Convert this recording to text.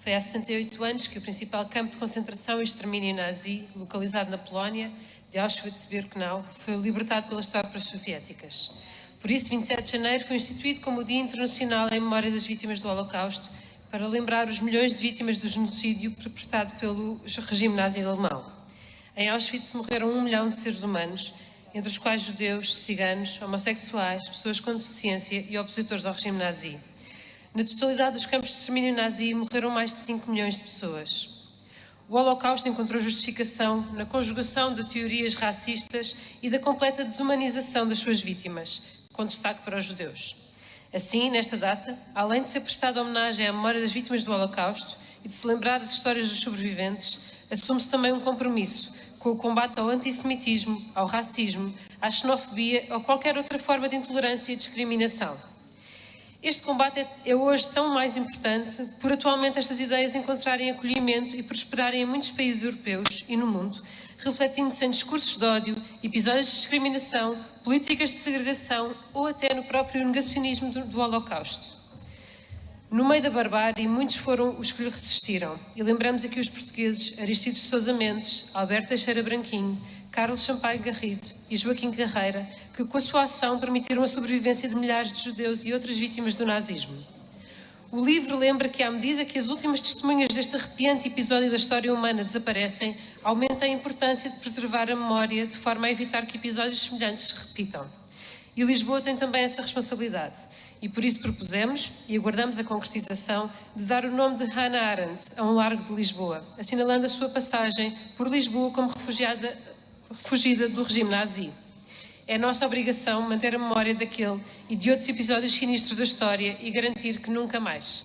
Foi há 78 anos que o principal campo de concentração e extermínio nazi, localizado na Polónia, de Auschwitz-Birkenau, foi libertado pelas tropas soviéticas. Por isso, 27 de janeiro foi instituído como o Dia Internacional em memória das vítimas do Holocausto, para lembrar os milhões de vítimas do genocídio perpetrado pelo regime nazi alemão. Em Auschwitz morreram um milhão de seres humanos, entre os quais judeus, ciganos, homossexuais, pessoas com deficiência e opositores ao regime nazi. Na totalidade dos campos de extermínio nazi morreram mais de 5 milhões de pessoas. O Holocausto encontrou justificação na conjugação de teorias racistas e da completa desumanização das suas vítimas, com destaque para os judeus. Assim, nesta data, além de ser prestada homenagem à memória das vítimas do Holocausto e de se lembrar as histórias dos sobreviventes, assume-se também um compromisso com o combate ao antissemitismo, ao racismo, à xenofobia ou qualquer outra forma de intolerância e discriminação. Este combate é, é hoje tão mais importante por atualmente estas ideias encontrarem acolhimento e prosperarem em muitos países europeus e no mundo, refletindo-se em discursos de ódio, episódios de discriminação, políticas de segregação ou até no próprio negacionismo do, do Holocausto. No meio da barbárie, muitos foram os que lhe resistiram. E lembramos aqui os portugueses Aristides Sousa Mendes, Alberto Teixeira Branquinho, Carlos Sampaio Garrido e Joaquim Carreira, que com a sua ação permitiram a sobrevivência de milhares de judeus e outras vítimas do nazismo. O livro lembra que, à medida que as últimas testemunhas deste arrepiante episódio da história humana desaparecem, aumenta a importância de preservar a memória de forma a evitar que episódios semelhantes se repitam. E Lisboa tem também essa responsabilidade. E por isso propusemos e aguardamos a concretização de dar o nome de Hannah Arendt a um largo de Lisboa, assinalando a sua passagem por Lisboa como refugiada, fugida do regime nazi. É nossa obrigação manter a memória daquele e de outros episódios sinistros da história e garantir que nunca mais